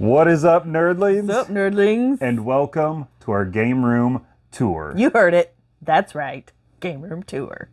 What is up, nerdlings? What's up, nerdlings? And welcome to our game room tour. You heard it. That's right. Game room tour.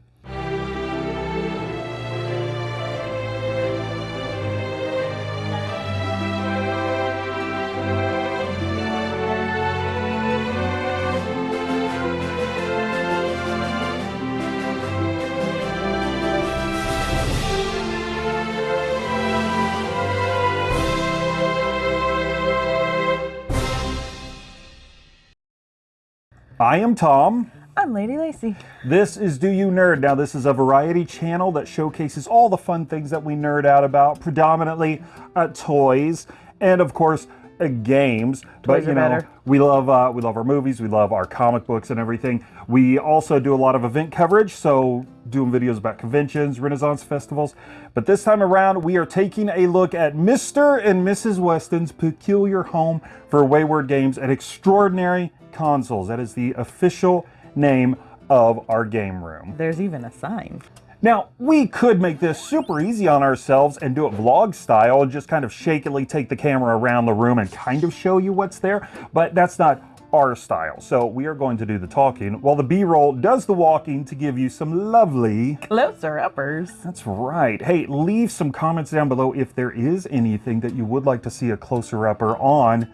I am Tom. I'm Lady Lacy. This is Do You Nerd. Now, this is a variety channel that showcases all the fun things that we nerd out about, predominantly uh, toys and, of course, uh, games. but you know, better. we love uh, we love our movies, we love our comic books and everything. We also do a lot of event coverage, so doing videos about conventions, Renaissance festivals. But this time around, we are taking a look at Mr. and Mrs. Weston's peculiar home for wayward games an extraordinary consoles. That is the official name of our game room. There's even a sign. Now, we could make this super easy on ourselves and do it vlog style and just kind of shakily take the camera around the room and kind of show you what's there, but that's not our style. So we are going to do the talking while the B-roll does the walking to give you some lovely... Closer uppers. That's right. Hey, leave some comments down below if there is anything that you would like to see a closer upper on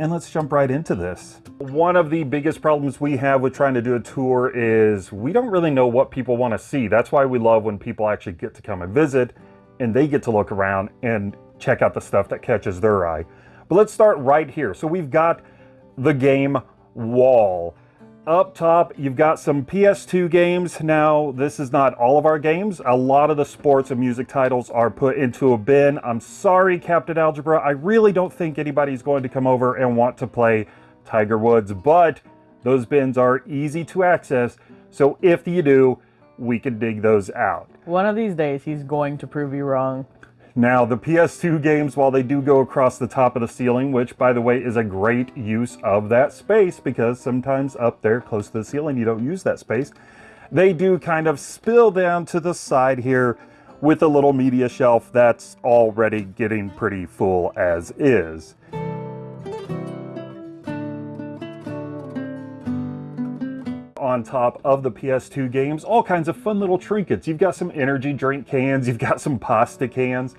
and let's jump right into this. One of the biggest problems we have with trying to do a tour is we don't really know what people want to see. That's why we love when people actually get to come and visit and they get to look around and check out the stuff that catches their eye. But let's start right here. So we've got the game wall. Up top, you've got some PS2 games. Now, this is not all of our games. A lot of the sports and music titles are put into a bin. I'm sorry, Captain Algebra. I really don't think anybody's going to come over and want to play Tiger Woods, but those bins are easy to access. So if you do, we can dig those out. One of these days, he's going to prove you wrong. Now, the PS2 games, while they do go across the top of the ceiling, which, by the way, is a great use of that space because sometimes up there close to the ceiling, you don't use that space, they do kind of spill down to the side here with a little media shelf that's already getting pretty full as is. On top of the PS2 games, all kinds of fun little trinkets. You've got some energy drink cans, you've got some pasta cans,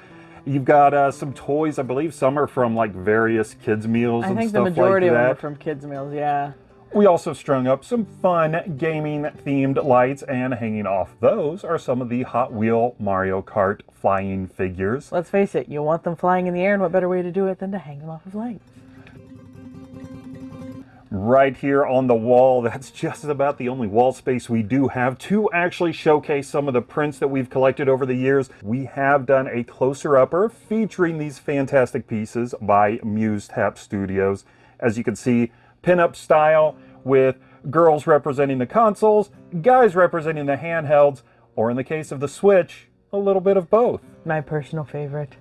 you've got uh, some toys. I believe some are from like various kids meals I and think the majority like of them are from kids' meals, yeah. We also strung up some fun gaming themed lights and hanging off those are some of the Hot Wheel Mario Kart flying figures. Let's face it, you want them flying in the air, and what better way to do it than to hang them off of lights? Right here on the wall. That's just about the only wall space we do have to actually showcase some of the prints that we've collected over the years. We have done a closer upper featuring these fantastic pieces by Muse Tap Studios. As you can see, pinup style with girls representing the consoles, guys representing the handhelds, or in the case of the Switch, a little bit of both. My personal favorite.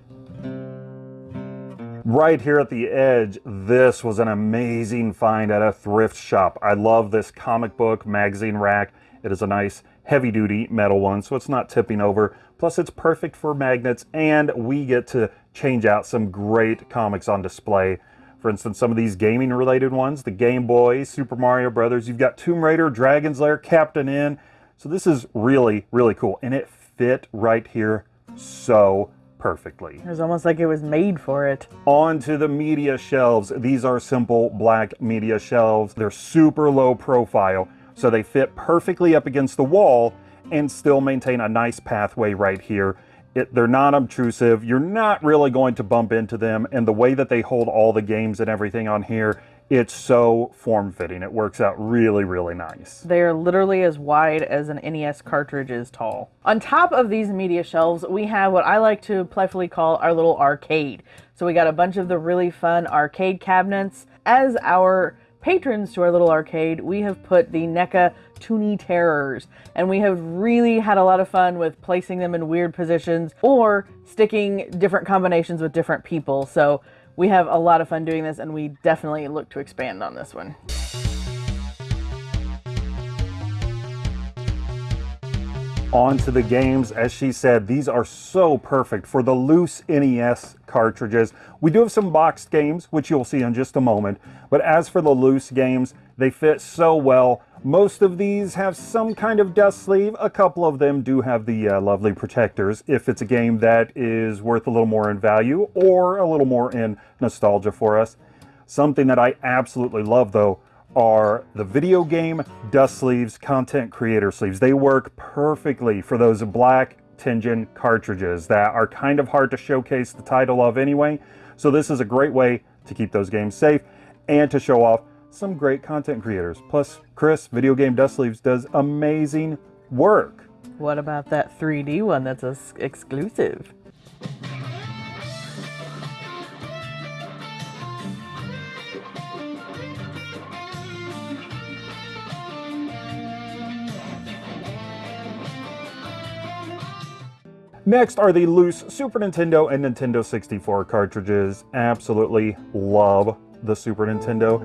Mm-hmm. Right here at the edge, this was an amazing find at a thrift shop. I love this comic book magazine rack. It is a nice heavy duty metal one, so it's not tipping over. Plus it's perfect for magnets and we get to change out some great comics on display. For instance, some of these gaming related ones, the Game Boy, Super Mario Brothers, you've got Tomb Raider, Dragon's Lair, Captain N. So this is really, really cool. And it fit right here so perfectly. It was almost like it was made for it. Onto the media shelves. These are simple black media shelves. They're super low profile, so they fit perfectly up against the wall and still maintain a nice pathway right here. It, they're not obtrusive. You're not really going to bump into them. And the way that they hold all the games and everything on here, it's so form-fitting. It works out really, really nice. They are literally as wide as an NES cartridge is tall. On top of these media shelves, we have what I like to playfully call our little arcade. So we got a bunch of the really fun arcade cabinets. As our patrons to our little arcade, we have put the NECA Toony Terrors, and we have really had a lot of fun with placing them in weird positions or sticking different combinations with different people. So we have a lot of fun doing this, and we definitely look to expand on this one. Onto the games. As she said, these are so perfect for the loose NES cartridges. We do have some boxed games, which you'll see in just a moment. But as for the loose games, they fit so well. Most of these have some kind of dust sleeve. A couple of them do have the uh, lovely protectors if it's a game that is worth a little more in value or a little more in nostalgia for us. Something that I absolutely love though are the video game dust sleeves, content creator sleeves. They work perfectly for those black Tengen cartridges that are kind of hard to showcase the title of anyway. So this is a great way to keep those games safe and to show off some great content creators. Plus, Chris, Video Game Dust Sleeves, does amazing work. What about that 3D one that's exclusive? Next are the loose Super Nintendo and Nintendo 64 cartridges. Absolutely love the Super Nintendo.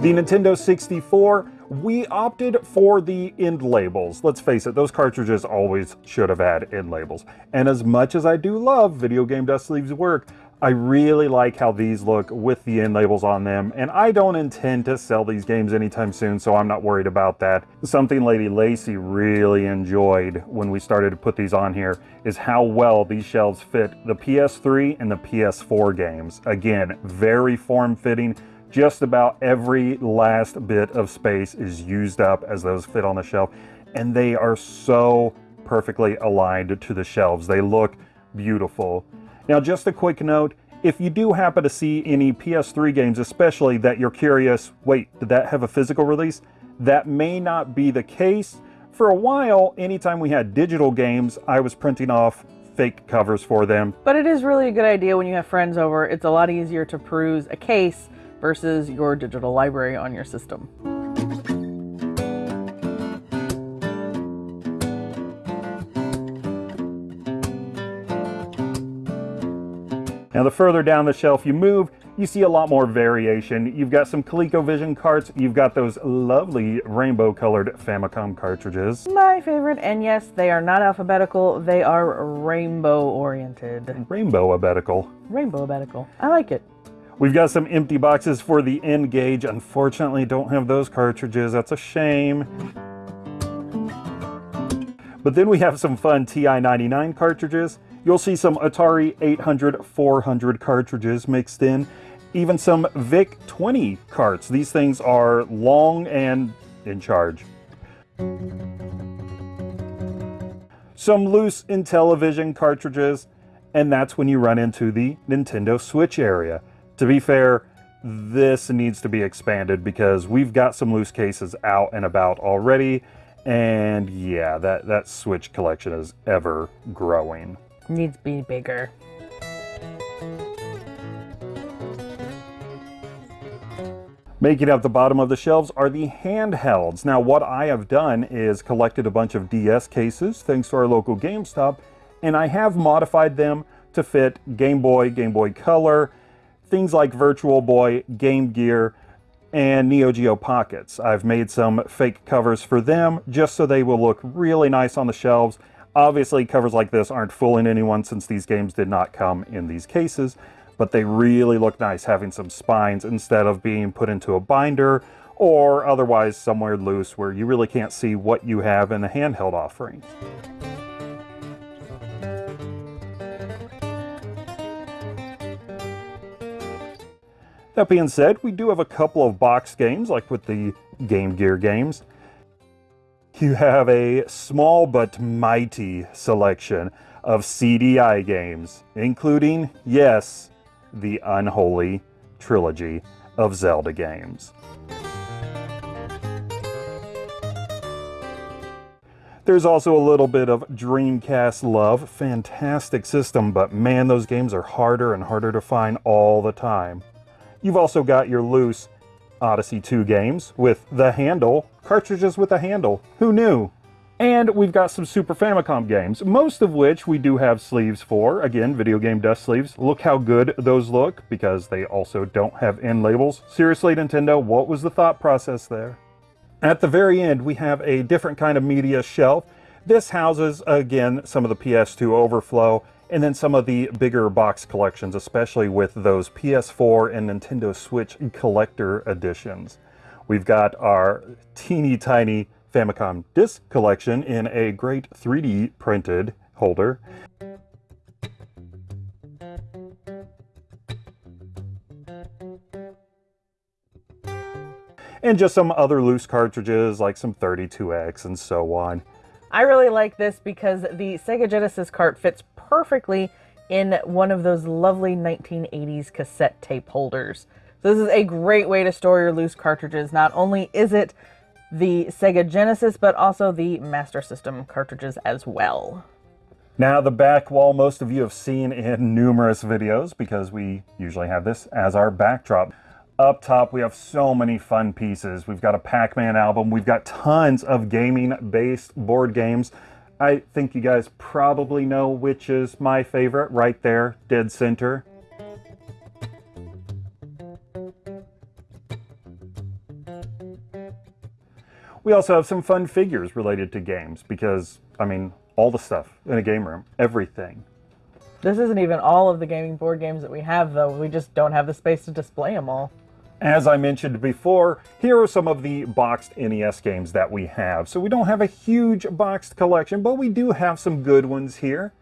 The Nintendo 64, we opted for the end labels. Let's face it, those cartridges always should have had end labels. And as much as I do love Video Game Dust Sleeves work, I really like how these look with the end labels on them, and I don't intend to sell these games anytime soon, so I'm not worried about that. Something Lady Lacy really enjoyed when we started to put these on here is how well these shelves fit the PS3 and the PS4 games. Again, very form-fitting, just about every last bit of space is used up as those fit on the shelf. And they are so perfectly aligned to the shelves. They look beautiful. Now, just a quick note, if you do happen to see any PS3 games, especially that you're curious, wait, did that have a physical release? That may not be the case. For a while, anytime we had digital games, I was printing off fake covers for them. But it is really a good idea when you have friends over. It's a lot easier to peruse a case versus your digital library on your system. Now the further down the shelf you move, you see a lot more variation. You've got some ColecoVision carts, you've got those lovely rainbow colored Famicom cartridges. My favorite, and yes, they are not alphabetical, they are rainbow oriented. Rainbow abetical. Rainbow abetical. I like it. We've got some empty boxes for the N-Gage. Unfortunately, don't have those cartridges. That's a shame. But then we have some fun TI-99 cartridges. You'll see some Atari 800, 400 cartridges mixed in. Even some VIC-20 carts. These things are long and in charge. Some loose Intellivision cartridges. And that's when you run into the Nintendo Switch area. To be fair, this needs to be expanded because we've got some loose cases out and about already. And yeah, that, that Switch collection is ever growing. Needs to be bigger. Making up the bottom of the shelves are the handhelds. Now what I have done is collected a bunch of DS cases thanks to our local GameStop and I have modified them to fit Game Boy, Game Boy Color, things like Virtual Boy, Game Gear, and Neo Geo Pockets. I've made some fake covers for them just so they will look really nice on the shelves. Obviously, covers like this aren't fooling anyone since these games did not come in these cases, but they really look nice having some spines instead of being put into a binder or otherwise somewhere loose where you really can't see what you have in the handheld offerings. That being said, we do have a couple of box games, like with the Game Gear games. You have a small but mighty selection of CDI games, including, yes, the unholy trilogy of Zelda games. There's also a little bit of Dreamcast love. Fantastic system, but man, those games are harder and harder to find all the time. You've also got your loose Odyssey 2 games with the handle, cartridges with a handle. Who knew? And we've got some Super Famicom games, most of which we do have sleeves for. Again, video game dust sleeves. Look how good those look, because they also don't have end labels. Seriously, Nintendo, what was the thought process there? At the very end, we have a different kind of media shelf. This houses, again, some of the PS2 overflow, and then some of the bigger box collections, especially with those PS4 and Nintendo Switch collector editions. We've got our teeny tiny Famicom disc collection in a great 3D printed holder. And just some other loose cartridges like some 32X and so on. I really like this because the Sega Genesis cart fits perfectly in one of those lovely 1980s cassette tape holders. So this is a great way to store your loose cartridges. Not only is it the Sega Genesis, but also the Master System cartridges as well. Now the back wall most of you have seen in numerous videos because we usually have this as our backdrop. Up top we have so many fun pieces. We've got a Pac-Man album, we've got tons of gaming based board games. I think you guys probably know which is my favorite right there, dead center. We also have some fun figures related to games because, I mean, all the stuff in a game room, everything. This isn't even all of the gaming board games that we have, though. We just don't have the space to display them all. As I mentioned before, here are some of the boxed NES games that we have. So we don't have a huge boxed collection, but we do have some good ones here.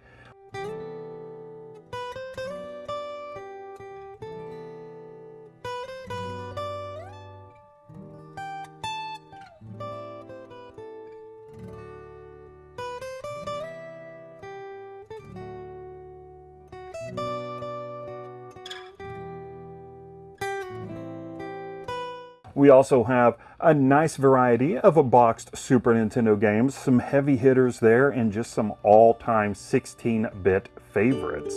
We also have a nice variety of a boxed Super Nintendo games, some heavy hitters there, and just some all-time 16-bit favorites.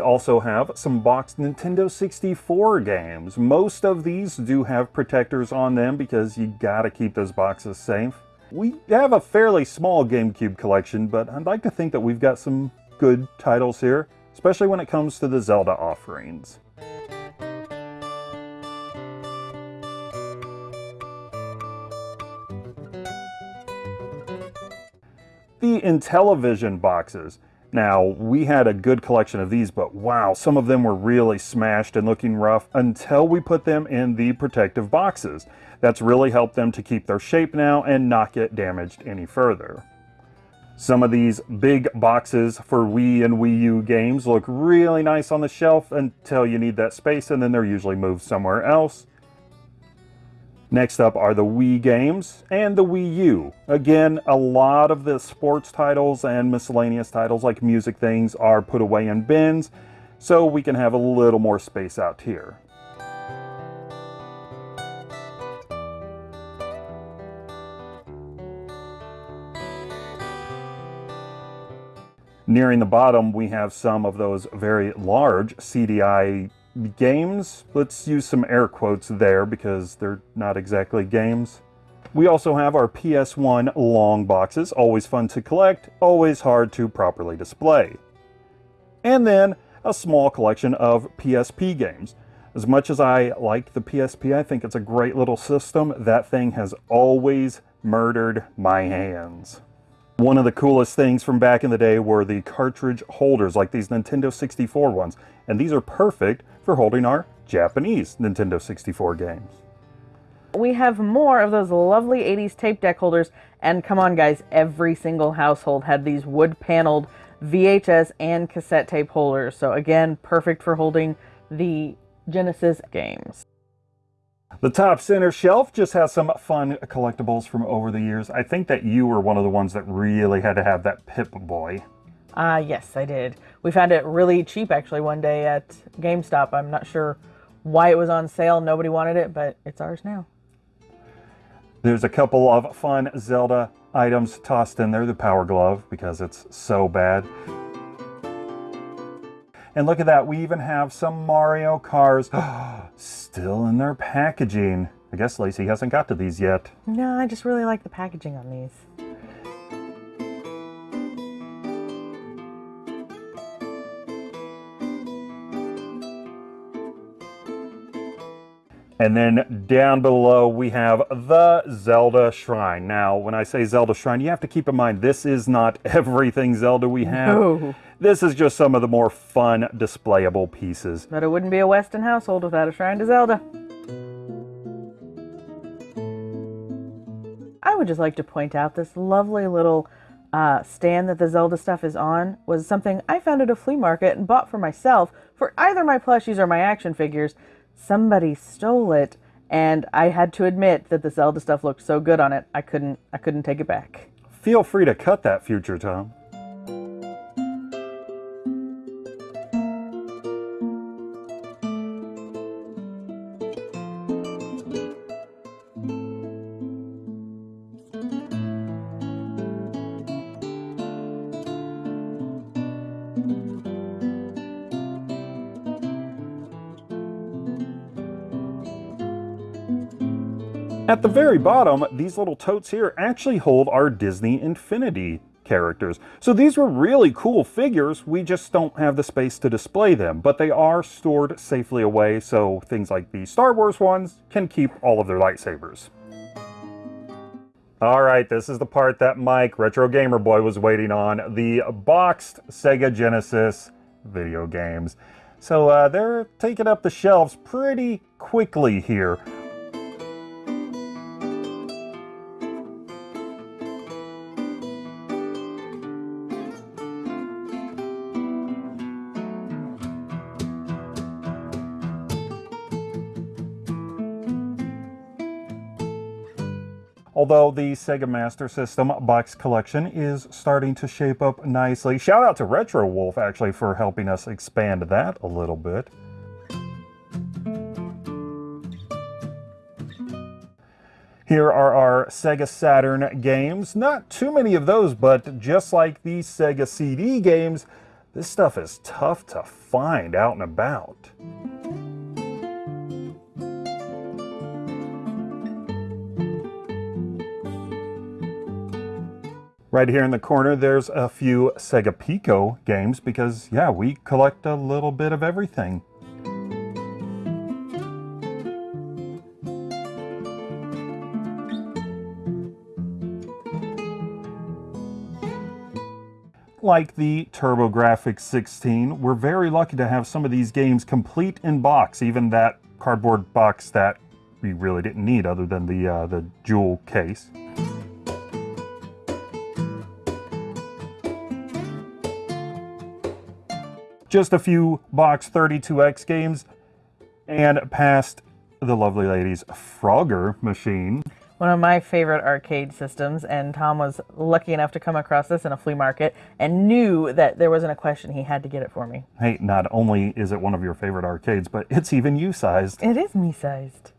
We also have some boxed Nintendo 64 games. Most of these do have protectors on them because you gotta keep those boxes safe. We have a fairly small GameCube collection, but I'd like to think that we've got some good titles here, especially when it comes to the Zelda offerings. The Intellivision boxes. Now, we had a good collection of these, but wow, some of them were really smashed and looking rough until we put them in the protective boxes. That's really helped them to keep their shape now and not get damaged any further. Some of these big boxes for Wii and Wii U games look really nice on the shelf until you need that space and then they're usually moved somewhere else. Next up are the Wii games and the Wii U. Again, a lot of the sports titles and miscellaneous titles like music things are put away in bins, so we can have a little more space out here. Nearing the bottom, we have some of those very large CDI games. Let's use some air quotes there because they're not exactly games. We also have our PS1 long boxes, always fun to collect, always hard to properly display. And then a small collection of PSP games. As much as I like the PSP, I think it's a great little system, that thing has always murdered my hands. One of the coolest things from back in the day were the cartridge holders, like these Nintendo 64 ones. And these are perfect for holding our Japanese Nintendo 64 games. We have more of those lovely 80s tape deck holders. And come on, guys, every single household had these wood paneled VHS and cassette tape holders. So, again, perfect for holding the Genesis games. The top center shelf just has some fun collectibles from over the years. I think that you were one of the ones that really had to have that Pip-Boy. Ah, uh, yes, I did. We found it really cheap actually one day at GameStop. I'm not sure why it was on sale. Nobody wanted it, but it's ours now. There's a couple of fun Zelda items tossed in there. The Power Glove, because it's so bad. And look at that, we even have some Mario cars still in their packaging. I guess Lacey hasn't got to these yet. No, I just really like the packaging on these. And then down below we have the Zelda Shrine. Now, when I say Zelda Shrine, you have to keep in mind this is not everything Zelda we have. No. This is just some of the more fun displayable pieces. But it wouldn't be a Weston household without a Shrine to Zelda. I would just like to point out this lovely little uh, stand that the Zelda stuff is on was something I found at a flea market and bought for myself for either my plushies or my action figures somebody stole it and I had to admit that the Zelda stuff looked so good on it, I couldn't I couldn't take it back. Feel free to cut that future Tom. At the very bottom, these little totes here actually hold our Disney Infinity characters. So these were really cool figures, we just don't have the space to display them, but they are stored safely away so things like the Star Wars ones can keep all of their lightsabers. All right, this is the part that Mike, Retro Gamer Boy, was waiting on, the boxed Sega Genesis video games. So uh, they're taking up the shelves pretty quickly here. Although the Sega Master System box collection is starting to shape up nicely. Shout out to Retro Wolf actually for helping us expand that a little bit. Here are our Sega Saturn games. Not too many of those, but just like the Sega CD games, this stuff is tough to find out and about. Right here in the corner, there's a few Sega Pico games because, yeah, we collect a little bit of everything. Like the TurboGrafx 16, we're very lucky to have some of these games complete in box, even that cardboard box that we really didn't need other than the, uh, the jewel case. Just a few box 32X games, and past the lovely lady's Frogger machine. One of my favorite arcade systems, and Tom was lucky enough to come across this in a flea market and knew that there wasn't a question. He had to get it for me. Hey, not only is it one of your favorite arcades, but it's even you-sized. It is me-sized.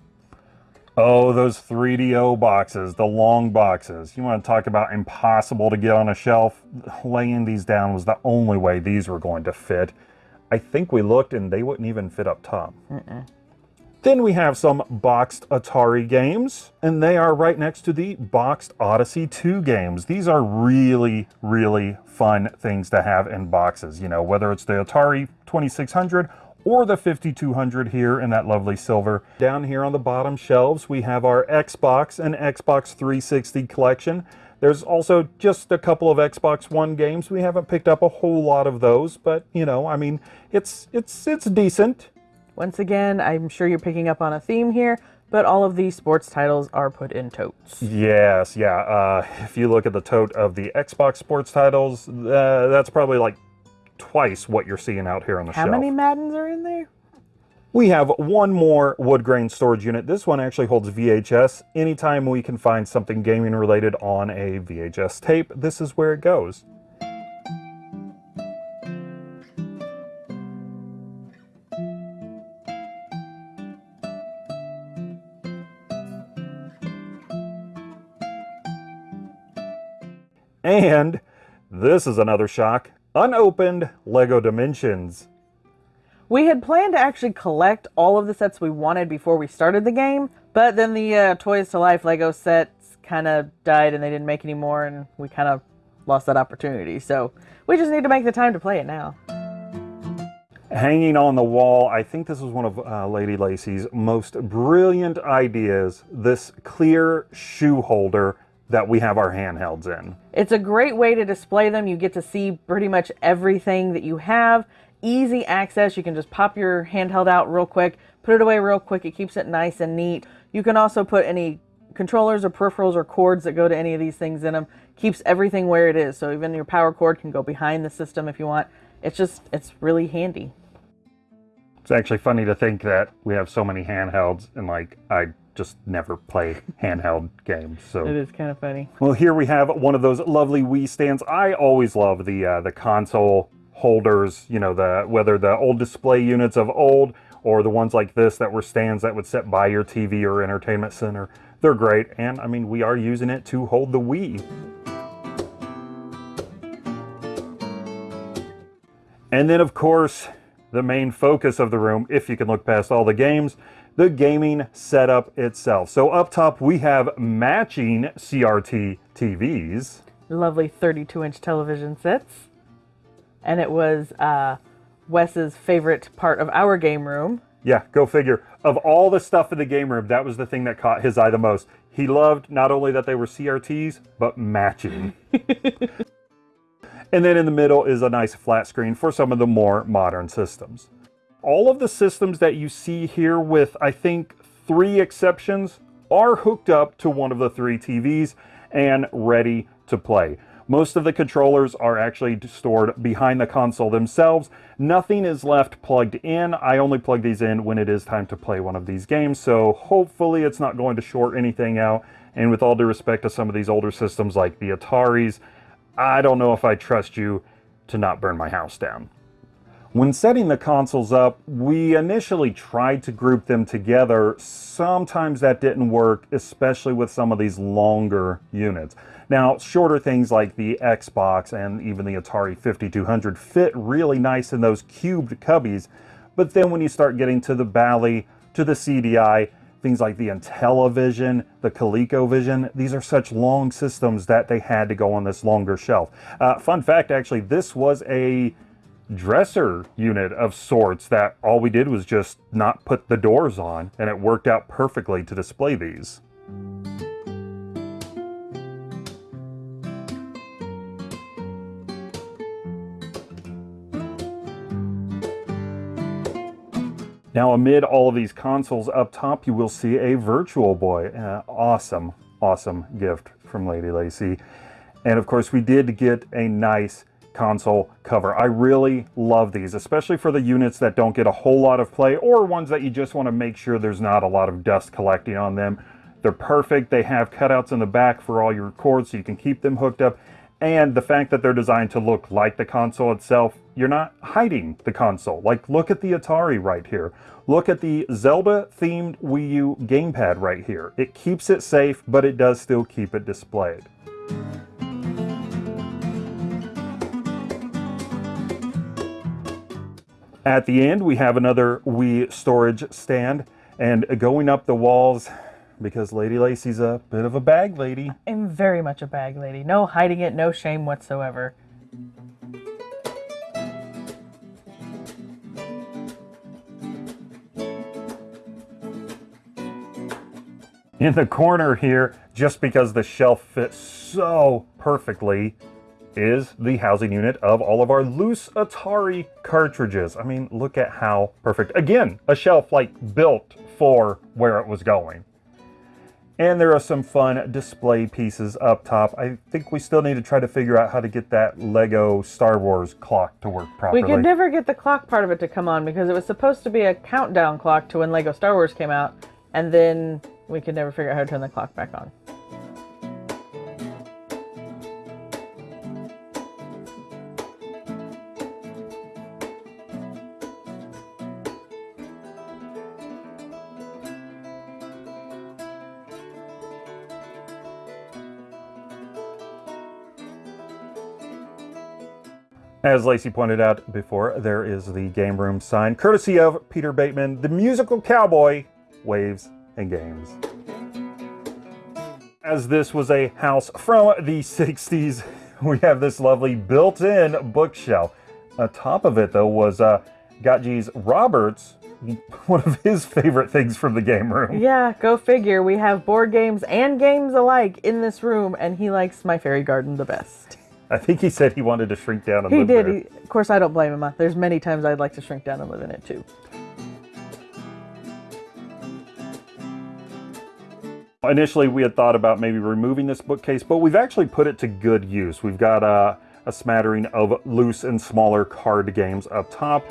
Oh, those 3DO boxes, the long boxes. You want to talk about impossible to get on a shelf? Laying these down was the only way these were going to fit. I think we looked and they wouldn't even fit up top. Mm -mm. Then we have some boxed Atari games, and they are right next to the boxed Odyssey 2 games. These are really, really fun things to have in boxes, you know, whether it's the Atari 2600 or the 5200 here in that lovely silver. Down here on the bottom shelves, we have our Xbox and Xbox 360 collection. There's also just a couple of Xbox One games. We haven't picked up a whole lot of those, but you know, I mean, it's it's it's decent. Once again, I'm sure you're picking up on a theme here, but all of these sports titles are put in totes. Yes, yeah. Uh, if you look at the tote of the Xbox sports titles, uh, that's probably like twice what you're seeing out here on the How shelf. many Maddens are in there? We have one more wood grain storage unit. This one actually holds VHS. Anytime we can find something gaming related on a VHS tape, this is where it goes. And this is another shock. Unopened Lego Dimensions. We had planned to actually collect all of the sets we wanted before we started the game, but then the uh, Toys to Life Lego sets kind of died and they didn't make any more, and we kind of lost that opportunity. So we just need to make the time to play it now. hanging on the wall. I think this was one of uh, Lady Lacy's most brilliant ideas. This clear shoe holder that we have our handhelds in. It's a great way to display them. You get to see pretty much everything that you have. Easy access. You can just pop your handheld out real quick, put it away real quick. It keeps it nice and neat. You can also put any controllers or peripherals or cords that go to any of these things in them. Keeps everything where it is. So even your power cord can go behind the system if you want. It's just, it's really handy. It's actually funny to think that we have so many handhelds and like I just never play handheld games. So it is kind of funny. well, here we have one of those lovely Wii stands. I always love the uh, the console holders. You know, the whether the old display units of old or the ones like this that were stands that would sit by your TV or entertainment center. They're great, and I mean we are using it to hold the Wii. And then, of course, the main focus of the room, if you can look past all the games, the gaming setup itself. So up top, we have matching CRT TVs. Lovely 32 inch television sets. And it was uh, Wes's favorite part of our game room. Yeah, go figure. Of all the stuff in the game room, that was the thing that caught his eye the most. He loved not only that they were CRTs, but matching. and then in the middle is a nice flat screen for some of the more modern systems. All of the systems that you see here with, I think, three exceptions, are hooked up to one of the three TVs and ready to play. Most of the controllers are actually stored behind the console themselves. Nothing is left plugged in. I only plug these in when it is time to play one of these games, so hopefully it's not going to short anything out. And with all due respect to some of these older systems like the Ataris, I don't know if I trust you to not burn my house down. When setting the consoles up, we initially tried to group them together. Sometimes that didn't work, especially with some of these longer units. Now, shorter things like the Xbox and even the Atari 5200 fit really nice in those cubed cubbies, but then when you start getting to the Bally, to the CDI, things like the Intellivision, the ColecoVision, these are such long systems that they had to go on this longer shelf. Uh, fun fact, actually, this was a dresser unit of sorts that all we did was just not put the doors on and it worked out perfectly to display these. Now amid all of these consoles up top, you will see a Virtual Boy. Uh, awesome, awesome gift from Lady Lacy. And of course, we did get a nice console cover. I really love these, especially for the units that don't get a whole lot of play or ones that you just want to make sure there's not a lot of dust collecting on them. They're perfect. They have cutouts in the back for all your cords so you can keep them hooked up. And the fact that they're designed to look like the console itself, you're not hiding the console. Like, look at the Atari right here. Look at the Zelda-themed Wii U gamepad right here. It keeps it safe, but it does still keep it displayed. At the end, we have another Wii storage stand. And going up the walls, because Lady Lacy's a bit of a bag lady, I'm very much a bag lady. No hiding it, no shame whatsoever. in the corner here, just because the shelf fits so perfectly, is the housing unit of all of our loose Atari cartridges. I mean, look at how perfect. Again, a shelf like built for where it was going. And there are some fun display pieces up top. I think we still need to try to figure out how to get that Lego Star Wars clock to work properly. We could never get the clock part of it to come on because it was supposed to be a countdown clock to when Lego Star Wars came out, and then we could never figure out how to turn the clock back on. As Lacey pointed out before, there is the game room sign, courtesy of Peter Bateman, the musical cowboy, waves and games. As this was a house from the 60s, we have this lovely built-in bookshelf. On top of it, though, was uh, Gotjees Roberts, one of his favorite things from the game room. Yeah, go figure. We have board games and games alike in this room, and he likes My Fairy Garden the best. I think he said he wanted to shrink down and He live did. there. He, did. of course, I don't blame him. There's many times I'd like to shrink down and live in it too. Initially, we had thought about maybe removing this bookcase, but we've actually put it to good use. We've got uh, a smattering of loose and smaller card games up top.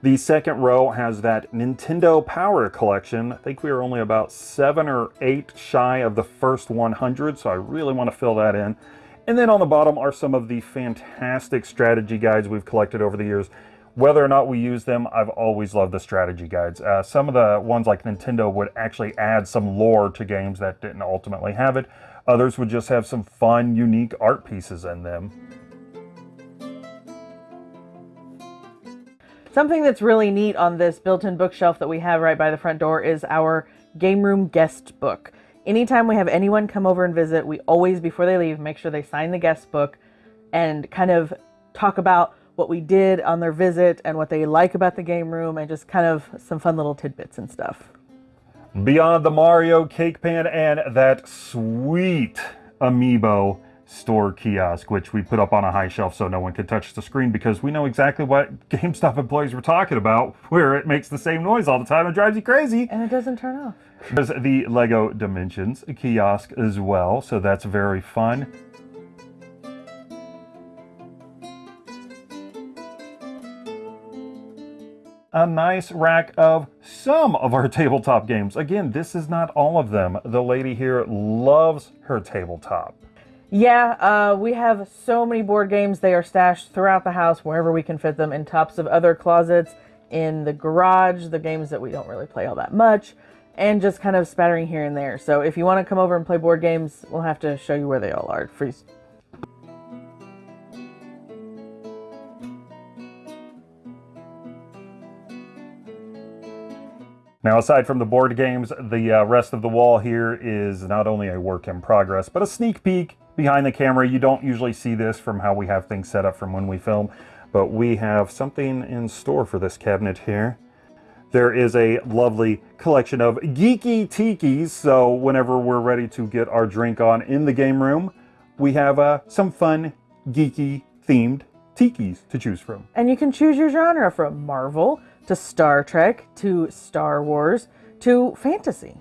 The second row has that Nintendo Power Collection. I think we are only about seven or eight shy of the first 100, so I really want to fill that in. And then on the bottom are some of the fantastic strategy guides we've collected over the years. Whether or not we use them, I've always loved the strategy guides. Uh, some of the ones like Nintendo would actually add some lore to games that didn't ultimately have it. Others would just have some fun, unique art pieces in them. Something that's really neat on this built-in bookshelf that we have right by the front door is our game room guest book. Anytime we have anyone come over and visit, we always, before they leave, make sure they sign the guest book and kind of talk about what we did on their visit and what they like about the game room and just kind of some fun little tidbits and stuff. Beyond the Mario cake pan and that sweet amiibo store kiosk, which we put up on a high shelf so no one could touch the screen because we know exactly what GameStop employees were talking about, where it makes the same noise all the time and drives you crazy. And it doesn't turn off. There's the Lego Dimensions kiosk as well, so that's very fun. a nice rack of some of our tabletop games. Again, this is not all of them. The lady here loves her tabletop. Yeah, uh, we have so many board games. They are stashed throughout the house, wherever we can fit them, in tops of other closets, in the garage, the games that we don't really play all that much, and just kind of spattering here and there. So if you want to come over and play board games, we'll have to show you where they all are. Freeze. Now, aside from the board games, the uh, rest of the wall here is not only a work in progress, but a sneak peek behind the camera. You don't usually see this from how we have things set up from when we film, but we have something in store for this cabinet here. There is a lovely collection of geeky tikis, so whenever we're ready to get our drink on in the game room, we have uh, some fun, geeky themed tikis to choose from. And you can choose your genre from Marvel to Star Trek to Star Wars to fantasy.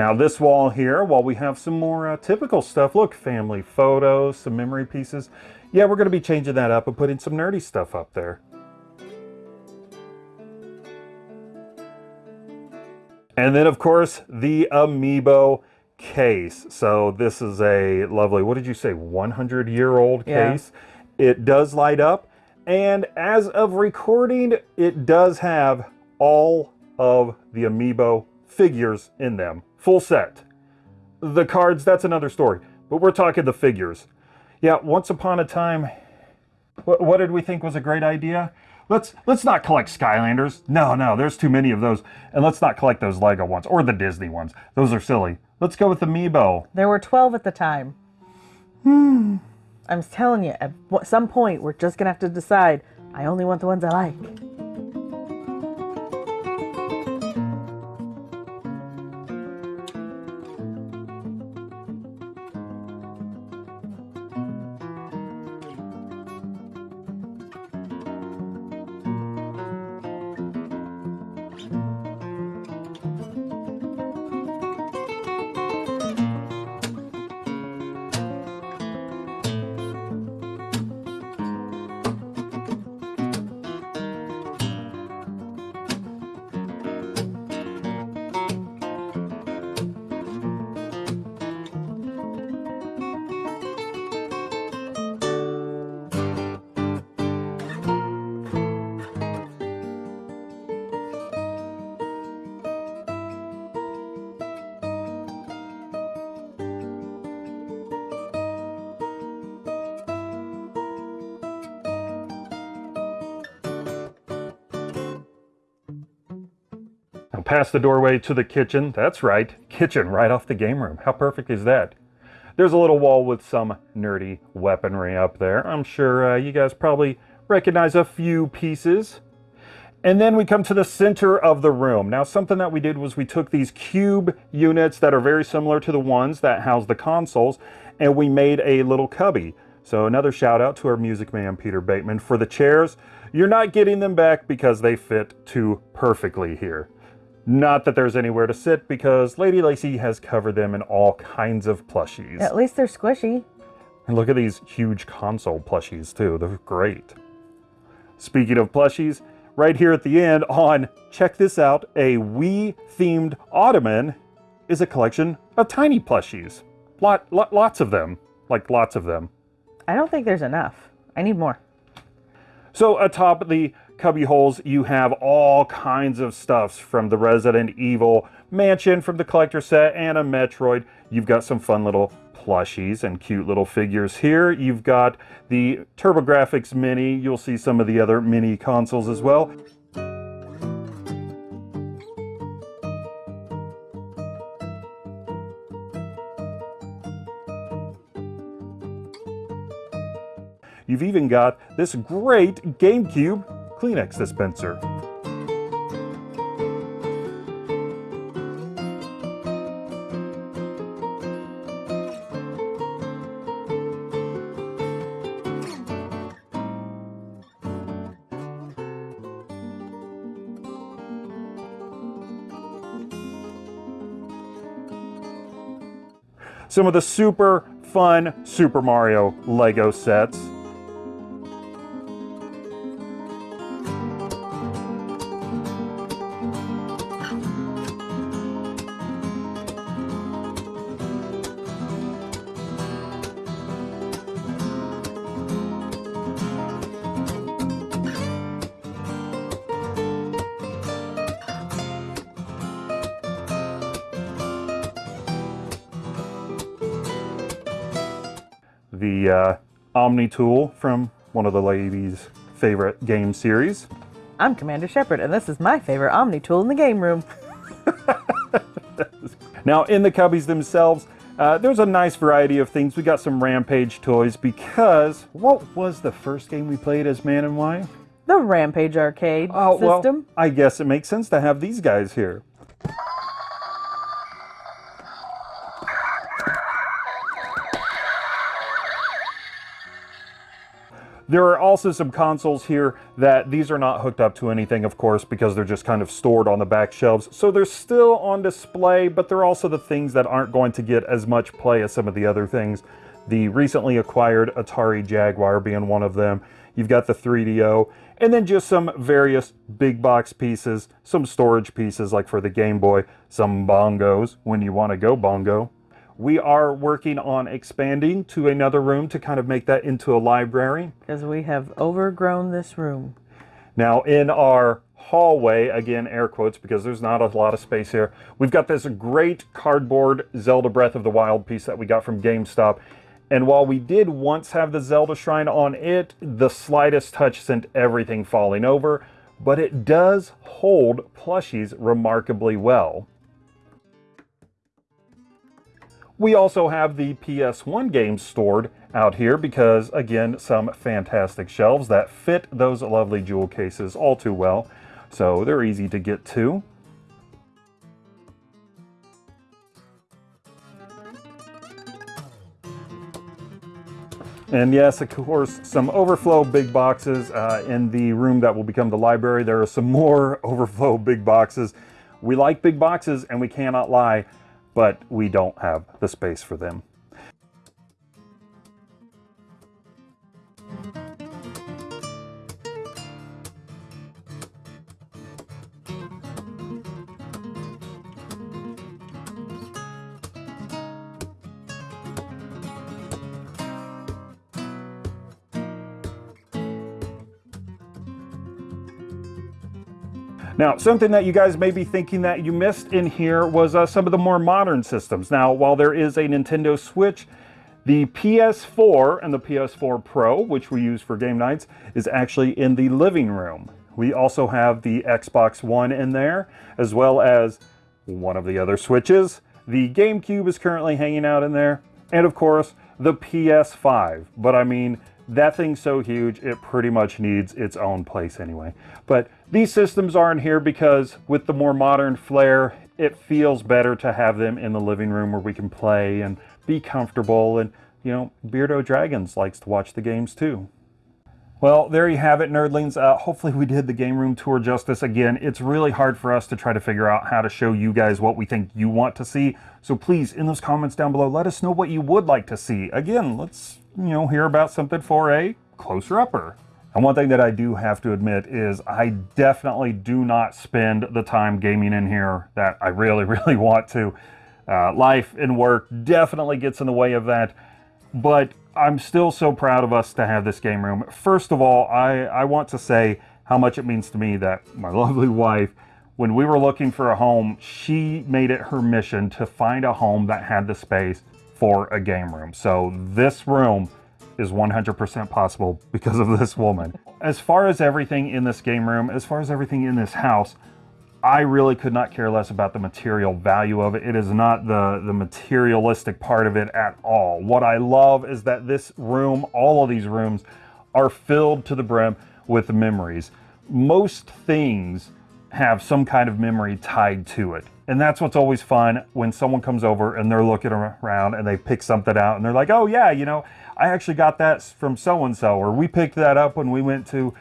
Now this wall here, while we have some more uh, typical stuff, look, family photos, some memory pieces. Yeah, we're gonna be changing that up and putting some nerdy stuff up there. And then of course, the Amiibo case. So this is a lovely, what did you say, 100 year old case. Yeah. case. It does light up. And as of recording, it does have all of the Amiibo figures in them. Full set. The cards, that's another story. But we're talking the figures. Yeah, once upon a time, what, what did we think was a great idea? Let's let's not collect Skylanders. No, no, there's too many of those. And let's not collect those Lego ones or the Disney ones. Those are silly. Let's go with Amiibo. There were 12 at the time. Hmm. I'm telling you, at some point, we're just going to have to decide I only want the ones I like. Past the doorway to the kitchen. That's right, kitchen right off the game room. How perfect is that? There's a little wall with some nerdy weaponry up there. I'm sure uh, you guys probably recognize a few pieces. And then we come to the center of the room. Now, something that we did was we took these cube units that are very similar to the ones that house the consoles, and we made a little cubby. So another shout out to our music man, Peter Bateman. For the chairs, you're not getting them back because they fit too perfectly here. Not that there's anywhere to sit because Lady Lacy has covered them in all kinds of plushies. At least they're squishy. And look at these huge console plushies too. They're great. Speaking of plushies, right here at the end on, check this out, a Wii themed ottoman is a collection of tiny plushies. Lot, lot, lots of them, like lots of them. I don't think there's enough. I need more. So atop the cubby holes, you have all kinds of stuffs from the Resident Evil mansion from the collector set and a Metroid. You've got some fun little plushies and cute little figures here. You've got the TurboGrafx Mini. You'll see some of the other mini consoles as well. You've even got this great GameCube Kleenex dispenser. Some of the super fun Super Mario Lego sets. The uh, Omni tool from one of the ladies' favorite game series. I'm Commander Shepard, and this is my favorite Omni tool in the game room. now, in the cubbies themselves, uh, there's a nice variety of things. We got some Rampage toys because what was the first game we played as man and wife? The Rampage arcade Oh, system. well, I guess it makes sense to have these guys here. There are also some consoles here that these are not hooked up to anything, of course, because they're just kind of stored on the back shelves. So they're still on display, but they're also the things that aren't going to get as much play as some of the other things. The recently acquired Atari Jaguar being one of them. You've got the 3DO, and then just some various big box pieces, some storage pieces like for the Game Boy, some bongos when you want to go bongo. We are working on expanding to another room to kind of make that into a library. Because we have overgrown this room. Now in our hallway, again air quotes because there's not a lot of space here, we've got this great cardboard Zelda Breath of the Wild piece that we got from GameStop. And while we did once have the Zelda shrine on it, the slightest touch sent everything falling over, but it does hold plushies remarkably well. We also have the PS1 games stored out here because, again, some fantastic shelves that fit those lovely jewel cases all too well. So they're easy to get to. And yes, of course, some overflow big boxes uh, in the room that will become the library. There are some more overflow big boxes. We like big boxes and we cannot lie but we don't have the space for them. Now, something that you guys may be thinking that you missed in here was uh, some of the more modern systems. Now, while there is a Nintendo Switch, the PS4 and the PS4 Pro, which we use for game nights, is actually in the living room. We also have the Xbox One in there, as well as one of the other Switches. The GameCube is currently hanging out in there, and of course, the PS5. But I mean, that thing's so huge, it pretty much needs its own place anyway. But these systems aren't here because with the more modern flair, it feels better to have them in the living room where we can play and be comfortable. And, you know, Beardo Dragons likes to watch the games too. Well, there you have it, nerdlings. Uh, hopefully we did the game room tour justice. Again, it's really hard for us to try to figure out how to show you guys what we think you want to see. So please, in those comments down below, let us know what you would like to see. Again, let's, you know, hear about something for a closer upper. And one thing that I do have to admit is I definitely do not spend the time gaming in here that I really, really want to. Uh, life and work definitely gets in the way of that. But I'm still so proud of us to have this game room. First of all, I, I want to say how much it means to me that my lovely wife, when we were looking for a home, she made it her mission to find a home that had the space for a game room. So this room is 100% possible because of this woman. As far as everything in this game room, as far as everything in this house, I really could not care less about the material value of it. It is not the, the materialistic part of it at all. What I love is that this room, all of these rooms, are filled to the brim with memories. Most things have some kind of memory tied to it. And that's what's always fun when someone comes over and they're looking around and they pick something out and they're like, oh yeah, you know, I actually got that from so-and-so, or we picked that up when we went to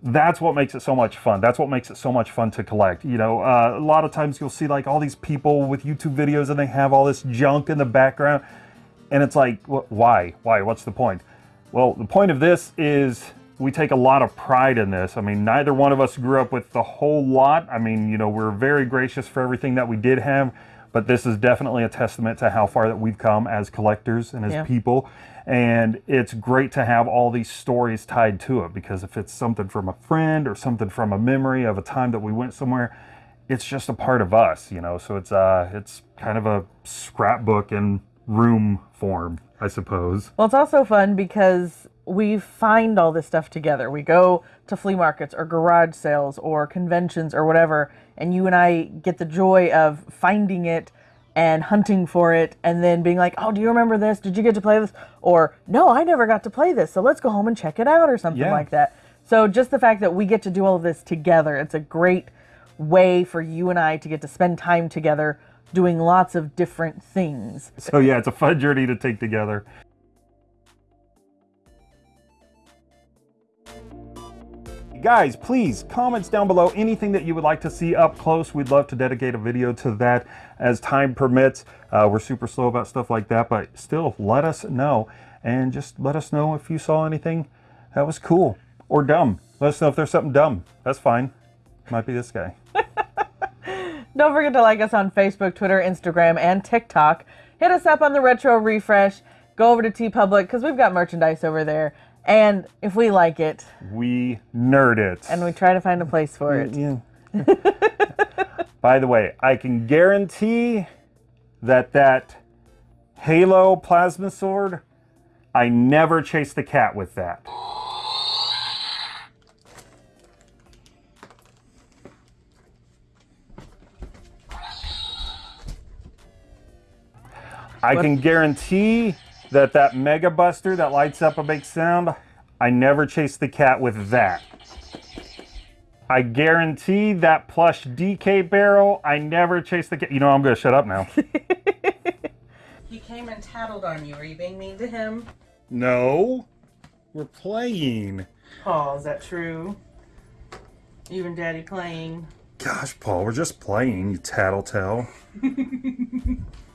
that's what makes it so much fun. That's what makes it so much fun to collect. You know, uh, a lot of times you'll see like all these people with YouTube videos and they have all this junk in the background. And it's like, why? Why? What's the point? Well, the point of this is we take a lot of pride in this. I mean, neither one of us grew up with the whole lot. I mean, you know, we're very gracious for everything that we did have, but this is definitely a testament to how far that we've come as collectors and as yeah. people. And it's great to have all these stories tied to it because if it's something from a friend or something from a memory of a time that we went somewhere, it's just a part of us, you know. So it's uh it's kind of a scrapbook in room form, I suppose. Well, it's also fun because we find all this stuff together. We go to flea markets or garage sales or conventions or whatever, and you and I get the joy of finding it and hunting for it and then being like, oh, do you remember this? Did you get to play this? Or, no, I never got to play this, so let's go home and check it out or something yeah. like that. So just the fact that we get to do all of this together, it's a great way for you and I to get to spend time together doing lots of different things. So yeah, it's a fun journey to take together. Guys, please, comments down below, anything that you would like to see up close. We'd love to dedicate a video to that as time permits. Uh, we're super slow about stuff like that, but still, let us know. And just let us know if you saw anything that was cool or dumb. Let us know if there's something dumb. That's fine. Might be this guy. Don't forget to like us on Facebook, Twitter, Instagram, and TikTok. Hit us up on the Retro Refresh. Go over to TeePublic because we've got merchandise over there. And if we like it, we nerd it. And we try to find a place for it. Yeah. By the way, I can guarantee that that Halo plasma sword, I never chased the cat with that. I can guarantee that that Mega Buster that lights up a big sound, I never chased the cat with that. I guarantee that plush DK barrel, I never chased the cat. You know, I'm going to shut up now. he came and tattled on you. Are you being mean to him? No. We're playing. Paul, is that true? Even Daddy playing? Gosh, Paul, we're just playing, you tattletale.